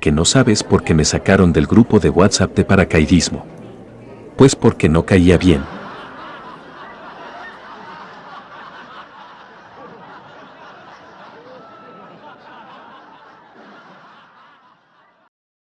que no sabes por qué me sacaron del grupo de WhatsApp de paracaidismo. Pues porque no caía bien.